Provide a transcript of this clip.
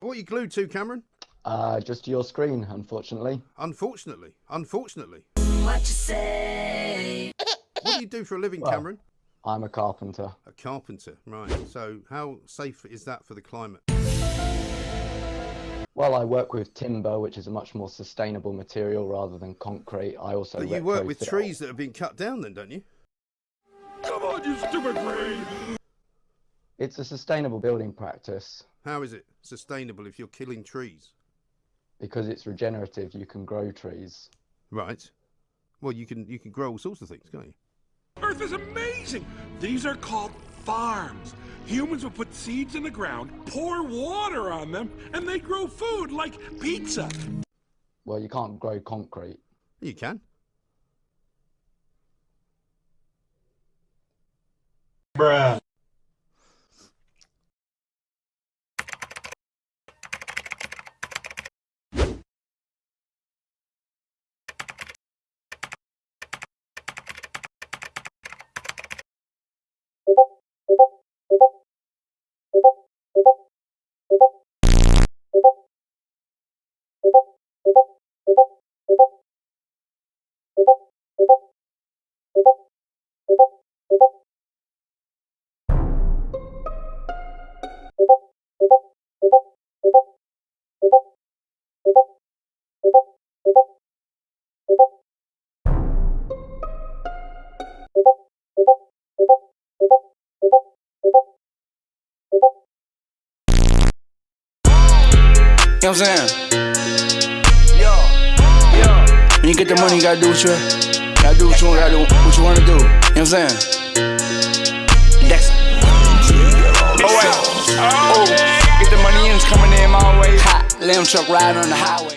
What are you glued to, Cameron? Uh, just your screen, unfortunately. Unfortunately. Unfortunately. What you say? What do you do for a living, Well- Cameron? I'm a carpenter. A carpenter, right. So, how safe is that for the climate? Well, I work with timber, which is a much more sustainable material rather than concrete. I also But you work with retrofit- trees that have been cut down, then, don't you? Come on, you stupid brain! It's a sustainable building practice How is it sustainable if you're killing trees? because it's regenerative. You can grow trees. Right. Well, you can you can grow all sorts of things, can't you? Earth is amazing! These are called farms. Humans will put seeds in the ground, pour water on them, and they grow food like pizza. Well, you can't grow concrete. You can. Know what I'm saying? Yo. When you get the money, you gotta do what you gotta do what you gotta do what you wanna do. You know what I'm saying? That's oh wait. Oh, get the money in, it's coming in my way. Hot, lamb truck riding on the highway.